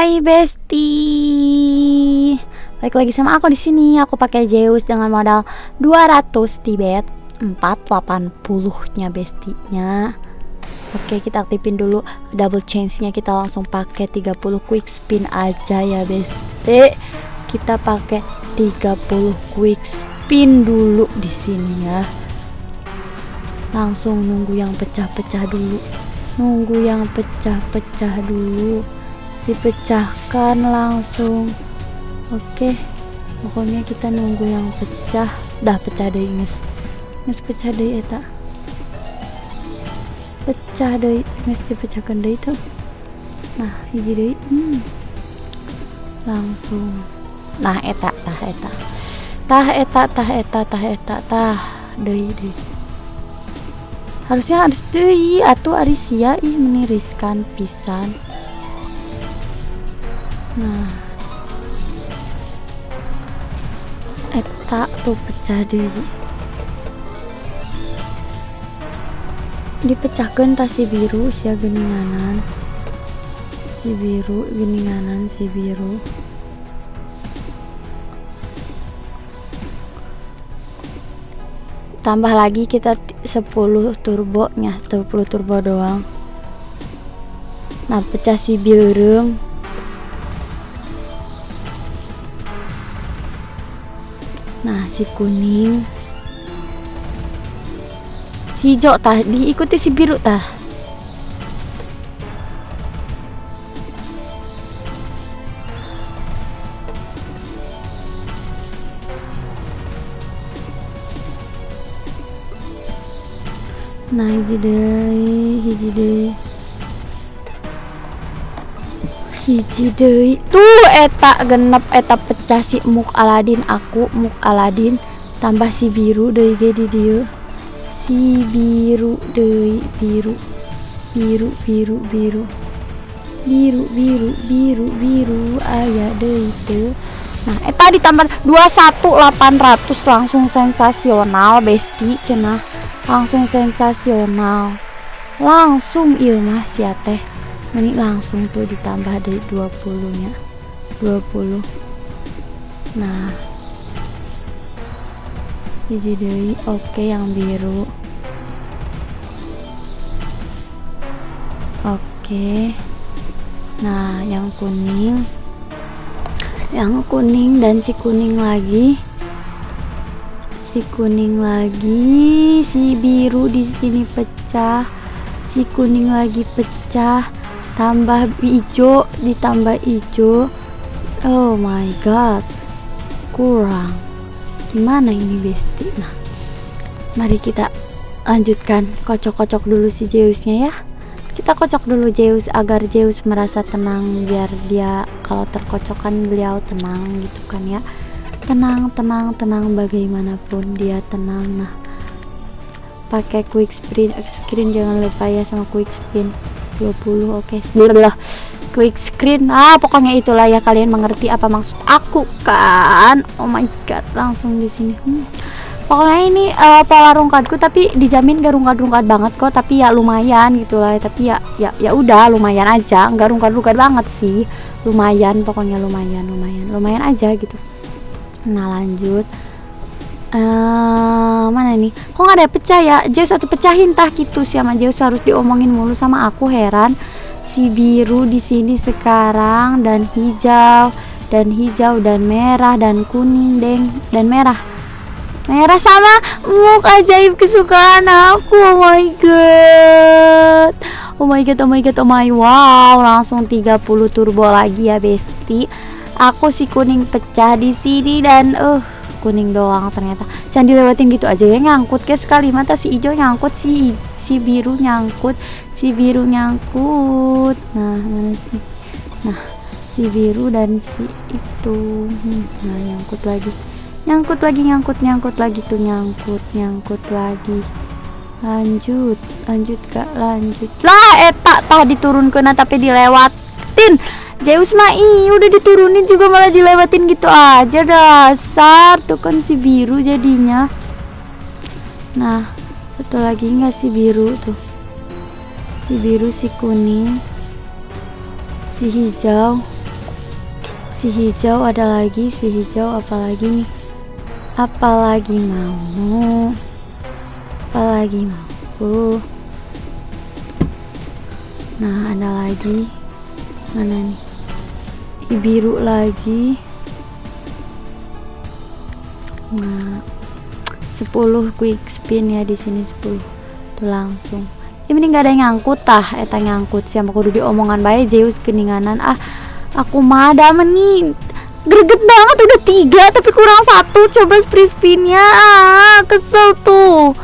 Hai Besti. Balik lagi sama aku di sini. Aku pakai Zeus dengan modal 200 Tibet 480-nya bestinya. Oke, kita aktifin dulu double change-nya. Kita langsung pakai 30 quick spin aja ya, Besti. Kita pakai 30 quick spin dulu di sini ya. Langsung nunggu yang pecah-pecah dulu. Nunggu yang pecah-pecah dulu dipecahkan langsung. Oke pokoknya kita nunggu yang pecah. Dah pecah deh guys guys pecah deh eta. Pecah deh guys dipecahkan deh itu. Nah hiji deh. Hmm. langsung. Nah eta tah eta. Tah eta tah eta tah eta tah. Deh deh. Harusnya harus deh atau arisia ih meniriskan pisan nah. Eta tuh pecah deh dipecahkan tas si biru si geninganan si biru geninganan si biru. Tambah lagi kita 10 turbo nya 10 turbo doang. Nah pecah si biru Nah, si kuning. Si hijau tah diikuti si biru tah. Nah, hiji deui, hiji deui. Hiji deui. Tuh eta genep eta pecah si muk Aladin. Aku muk Aladin tambah si biru deui ge di dieu. Si biru deui biru. Biru biru biru. Biru biru biru biru aya deui teu. Nah eta ditambah 21800 langsung sensasional besti cenah. Langsung sensasional. Langsung iya mas ya teh ini langsung tuh ditambah dari 20 nya 20 nah. Hiji deui oke yang biru. Oke. Nah yang kuning. Yang kuning dan si kuning lagi. Si kuning lagi si biru di sini pecah. Si kuning lagi pecah tambah hijau ditambah hijau. Oh my god. Kurang. Gimana ini besti? Nah mari kita lanjutkan kocok-kocok dulu si Zeusnya ya. Kita kocok dulu Zeus agar Zeus merasa tenang biar dia kalau terkocokkan beliau tenang gitu kan ya. Tenang tenang tenang bagaimanapun dia tenang. Nah pakai quick spin screen jangan lupa ya sama quick spin 20 oke okay. quick screen. Ah pokoknya itulah ya kalian mengerti apa maksud aku kan? Oh my god langsung di sini. Hmm. pokoknya ini uh, pola rungkatku tapi dijamin gak rungkat-rungkat banget kok tapi ya lumayan gitu lah. Tapi ya ya ya udah lumayan aja. Nggak rungkat-rungkat banget sih. Lumayan pokoknya lumayan lumayan lumayan aja gitu. Nah lanjut. Uh, mana nih? Kok nggak ada pecah ya? Zeus satu pecahin tah gitu. Sih sama Zeus harus diomongin mulu sama aku heran. Si biru di sini sekarang dan hijau dan hijau dan merah dan kuning deng dan merah. Merah sama muk ajaib kesukaan aku oh my god. Oh my god oh my god oh my wow langsung 30 turbo lagi ya besti aku si kuning pecah di sini dan uh kuning doang ternyata. Jangan dilewatin gitu aja ya nyangkut ke sekali. Mata si hijau nyangkut si si biru nyangkut si biru nyangkut. Nah mana sih? Nah si biru dan si itu. Hmm, nah nyangkut lagi. Nyangkut lagi nyangkut nyangkut lagi tuh nyangkut nyangkut lagi. Lanjut lanjut kak lanjut. Lah etak tah diturunkan tapi dilewatin Zeus mah udah diturunin juga malah dilewatin gitu aja dasar. Tuh kan si biru jadinya. Nah satu lagi nggak si biru tuh? Si biru si kuning si hijau. Si hijau ada lagi si hijau apalagi nih? Apalagi mau? Apalagi mau? Nah ada lagi. Mana nih biru lagi. Nah 10 quick spin ya di sini 10 tuh langsung. Ini nggak ada yang ngangkut tah eta ngangkut siapa kudu di omongan baik Zeus keninganan. Ah aku mah ada nih. Greget banget udah tiga tapi kurang satu. Coba spree spinnya ah kesel tuh.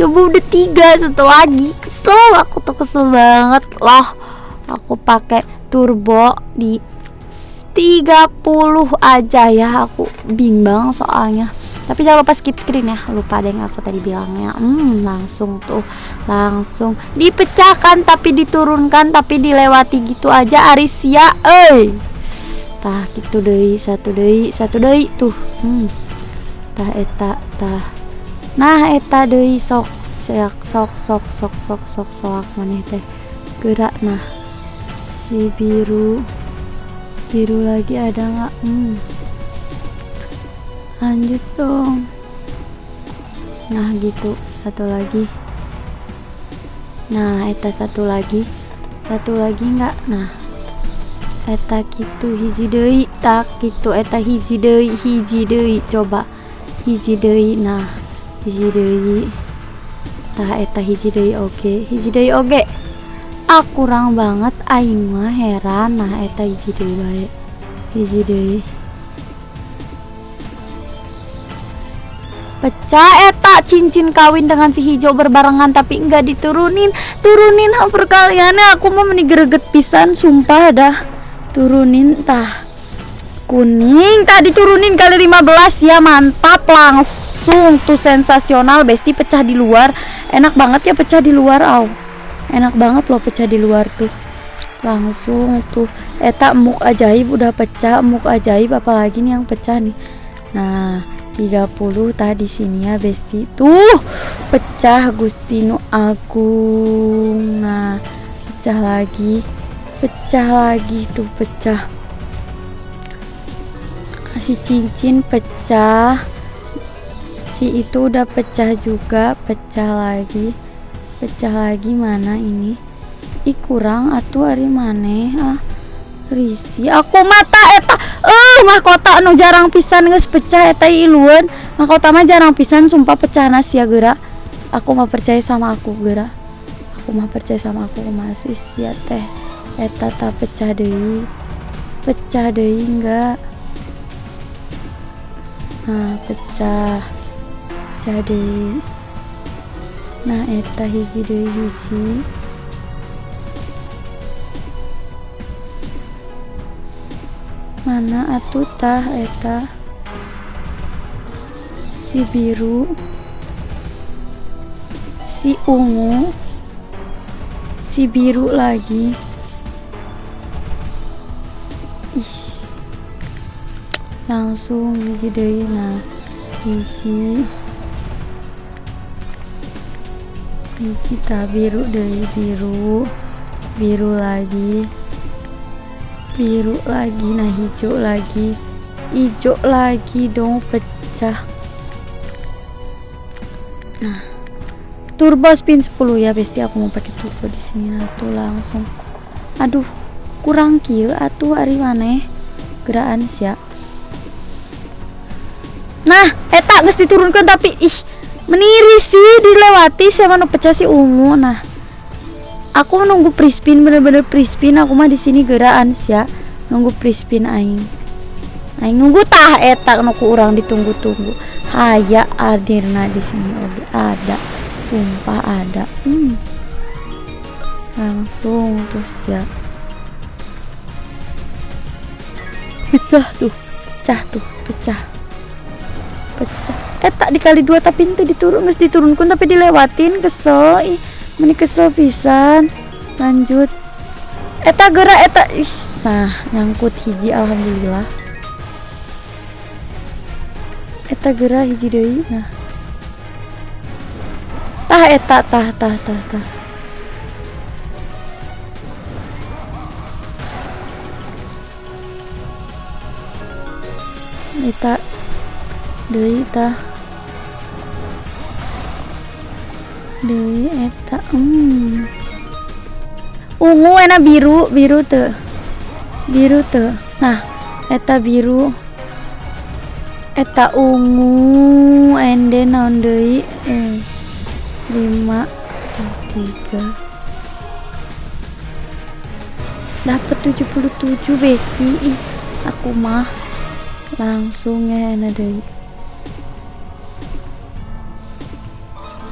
Coba udah tiga satu lagi kesel. Aku tuh kesel banget. Loh aku pakai turbo di 30 aja ya aku bimbang soalnya tapi jangan lupa skip screen ya lupa ada yang aku tadi bilangnya hmm langsung tuh langsung dipecahkan tapi diturunkan tapi dilewati gitu aja Arisia eh tah gitu deh satu deh satu deh tuh hmm tah eta tah nah eta deh sok sok sok sok sok sok sok sok sok teh gerak nah si biru biru lagi ada nggak? Hmm. Lanjut dong. Nah gitu. Satu lagi. Nah eta satu lagi. Satu lagi enggak nah. Eta gitu hiji deui tak gitu. Eta hiji deui hiji deui. Coba. Hiji deui nah. Hiji deui. Tah eta hiji deui oke. Hiji deui oke ah kurang banget aing mah heran. Nah eta hiji deui bae. Hiji deui. Pecah eta cincin kawin dengan si hijau berbarengan tapi enggak diturunin. Turunin perkaliannya. Aku mau menigreget pisan sumpah dah. Turunin tah. Kuning tadi turunin kali 15 ya mantap langsung tuh sensasional. Besti pecah di luar. Enak banget ya pecah di luar aw enak banget loh pecah di luar tuh. Langsung tuh. Eta muk ajaib udah pecah muk ajaib apalagi nih yang pecah nih. Nah 30 tadi sini ya besti. Tuh pecah Gustino Agung. Nah pecah lagi. Pecah lagi tuh pecah. Si cincin pecah. Si itu udah pecah juga pecah lagi pecah lagi mana ini? Ih kurang atuh hari mana ah. Risi aku mata eta eh mahkota anu jarang pisan nges pecah eta iluan mahkota mah jarang pisan sumpah pecah nasi ya gerak aku mah percaya sama aku gerak aku mah percaya sama aku masih sia teh. Eta tak pecah deh pecah deh enggak. Nah pecah. Pecah deh nah eta hiji deh hiji mana atuh tah eta si biru si ungu si biru lagi. Ih. Langsung hiji deui nah hiji hiji ta biru deui biru. Biru lagi. Biru lagi nah hijau lagi. Hijau lagi dong pecah. Nah turbo spin 10 ya besti. Aku mau pakai turbo di sini nah tuh langsung. Aduh kurang kill. Atuh hari mana gerakan sih nah eta geus diturunkan tapi ih meniri sih dilewati sama nu pecah si ungu. Nah aku nunggu prispin bener-bener prispin. Aku mah di sini geraan ya. Nunggu prispin aing. Aing nunggu tah eta nuku orang ditunggu-tunggu. Haya adirna di sini oke ada sumpah ada. Hmm. langsung terus ya. Pecah tuh pecah tuh pecah. Pecah eh tak dikali dua tapi itu diturun mesti diturunkan tapi dilewatin kesel. Ih meni kesel pisan. Lanjut. Eta gerak eta ih. Nah nyangkut hiji alhamdulillah. Eta gerak hiji deui nah. Tah eta tah tah tah tah. Eta deui tah. Deui eta hmm. Ungu enak biru biru tuh biru tuh nah eta biru. Eta ungu ende naon deui? Eh, lima tiga. Dapat 77 besti. Aku mah langsung ya deui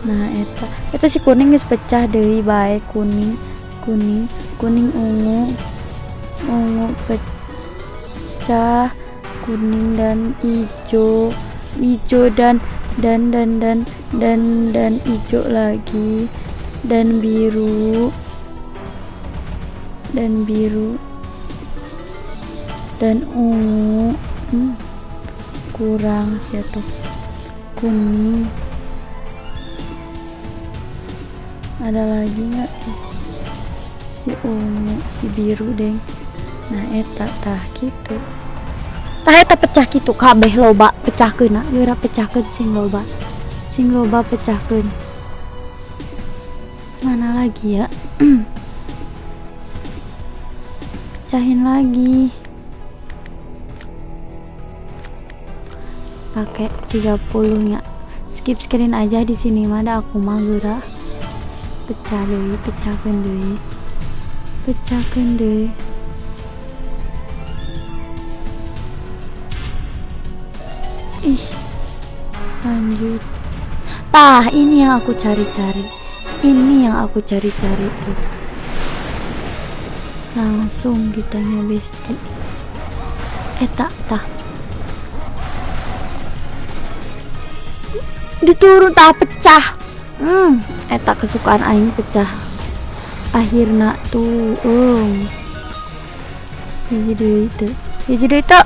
nah eta eta si kuning geus pecah deui baik kuning kuning kuning ungu ungu pecah kuning dan hijau hijau dan dan dan dan dan dan hijau lagi dan biru dan biru dan ungu. Hmm, kurang ya tuh. Kuning ada lagi nggak? Si ungu si biru deng. Nah eta tah gitu tah eta pecah gitu kabeh loba pecahkeun na geura pecahkeun sing loba. Sing loba pecahkeun. Mana lagi ya? Pecahin lagi. Pakai 30 nya skip screen aja di sini mah. Ada aku mah pecah deh pecahkan deh. Pecahkan deh. Ih lanjut. Tah ini yang aku cari-cari. Ini yang aku cari-cari tuh. Langsung ditanya besti eta tah diturun tak pecah hmm eta kesukaan aing pecah. Akhirnya tuh um. Hiji deui itu hiji deui itu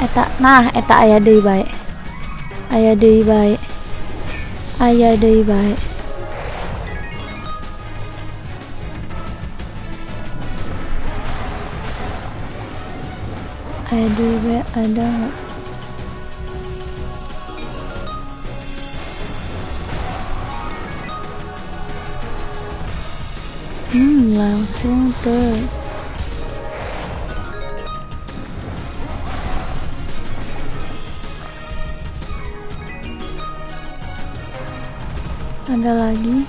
eta nah eta aya deui bae. Aya deui bae. Aya deui bae. Aya deui bae ada langsung tuh. Ada lagi.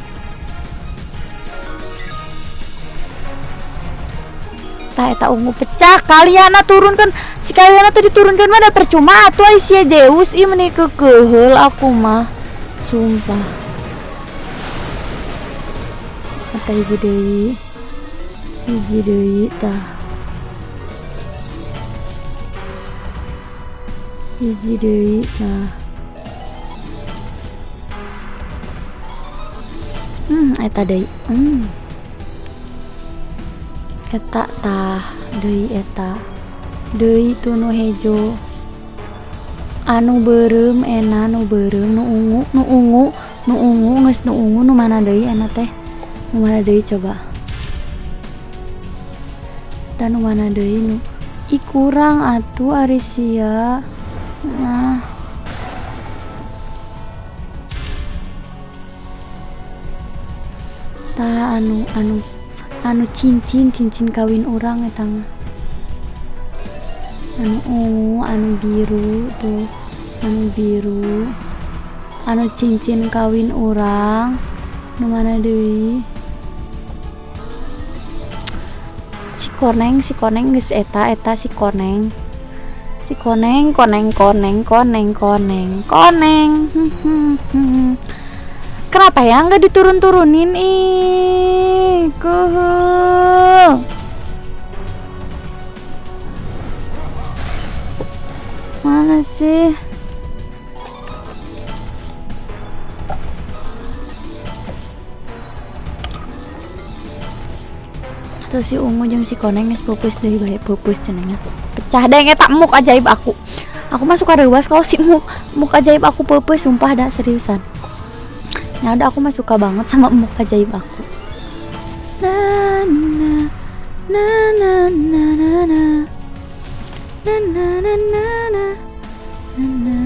Tak eta ungu pecah. Kalian turunkan si kalian tuh diturunkan mana percuma tuh Aisyah Zeus ini menikah kehel aku mah. Sumpah kata hiji deui hiji deui tah hiji deui nah hmm eta deui hmm. Eta tah deui eta. Deui tu nu hejo. Anu berem ena nu berem nu ungu nu ungu nu ungu geus nu ungu nu mana deui ena teh. Nu mana deui coba dan nu mana deui nu i kurang atuh Arisia. Nah. Tah anu anu anu cincin cincin kawin orang eta mah. Anu ungu anu biru tuh anu biru. Anu cincin kawin orang nu mana deui koneng si koneng geus eta eta si koneng. Si koneng koneng koneng koneng koneng koneng. Kenapa ya nggak diturun-turunin? Ih kehel mana sih terus si ungu jeung si koneng geus pupus deui bae pupus cenanya pecah deh eta muk ajaib aku. Aku mah suka rewas kalau si muk. Muk ajaib aku pupus sumpah dah seriusan. Ya udah aku mah suka banget sama muk ajaib aku. Na na na na na. Na na na na na. Na na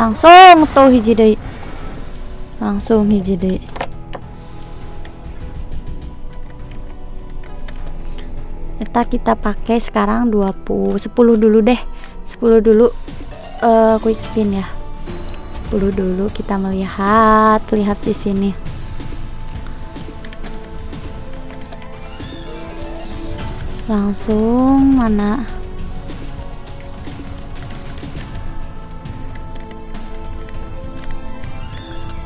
langsung tuh hiji deh langsung hiji deh kita kita pakai sekarang 20 10 dulu deh. 10 dulu uh, quick spin ya. 10 dulu kita melihat lihat di sini. Langsung mana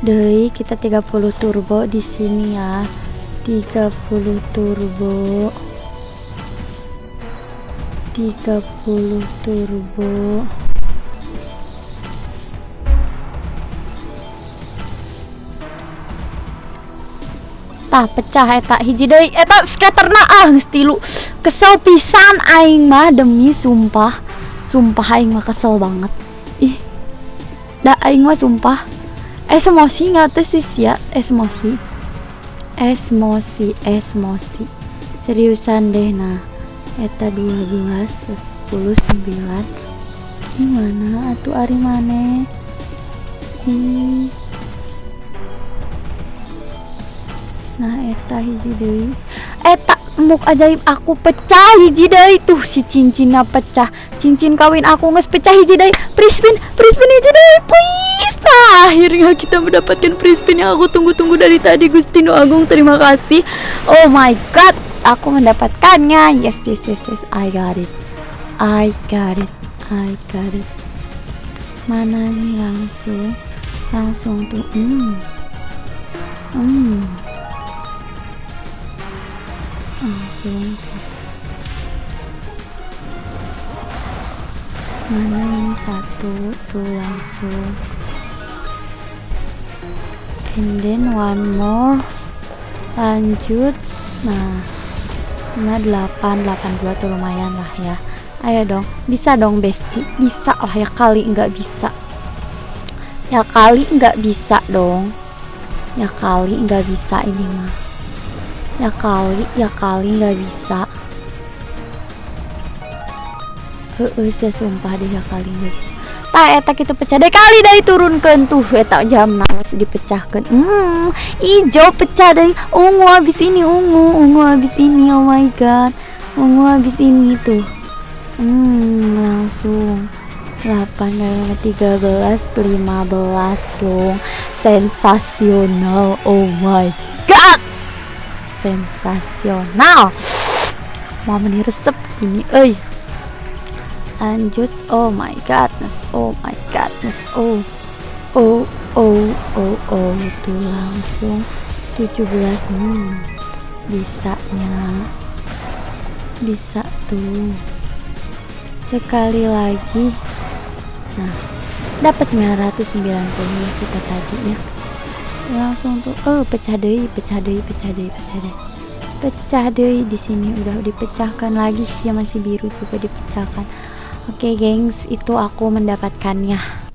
Doi kita 30 turbo di sini ya. 30 turbo. 30 turbo. Tah pecah eta hiji deui eta skaterna ah geus tilu kesel pisan aing mah demi sumpah. Sumpah aing mah kesel banget. Ih da aing mah sumpah esmosi nggak tuh sih ya? Esmosi. Esmosi esmosi. Seriusan deh nah. Eta 12 terus 10 9 gimana? Atuh ari mana? Hmm. nah eta hiji deui. Eta muk ajaib aku pecah hiji deui tuh si cincinnya pecah. Cincin kawin aku nges pecah hiji deui prispin prispin hiji deui please nah akhirnya kita mendapatkan prispin yang aku tunggu-tunggu dari tadi Gustino Agung. Terima kasih. Oh my god aku mendapatkannya. Yes yes yes yes. I got it. I got it. I got it. Mana nih langsung? Langsung tuh hmm. Hmm mana ini satu tuh langsung and then one more. Lanjut. Nah nah 8 82 tuh lumayan lah ya. Ayo dong. Bisa dong besti bisa lah ya kali. Nggak bisa. Ya kali nggak bisa dong. Ya kali nggak bisa ini mah ya kali ya kali nggak bisa. Eh uh, saya sumpah deh ya kali nggak bisa. Tak etak itu pecah. Deh kali dari turunkan tuh. Etak jam nawas dipecahkan hmm hijau pecah dari ungu habis ini ungu ungu habis ini. Oh my god. Ungu habis ini tuh. Hmm langsung. 8 dan 13 15 dong. Sensasional. Oh my god sensasional. Mau resep ini eh lanjut oh my godness oh my godness oh. Oh oh oh oh itu langsung 17 hmm bisanya bisa tuh. Sekali lagi. Nah dapat 990 ya kita tadi ya langsung tuh oh pecah deh pecah deh pecah deh pecah deh pecah deh di sini udah dipecahkan lagi sih masih biru juga dipecahkan Oke okay, gengs, itu aku mendapatkannya.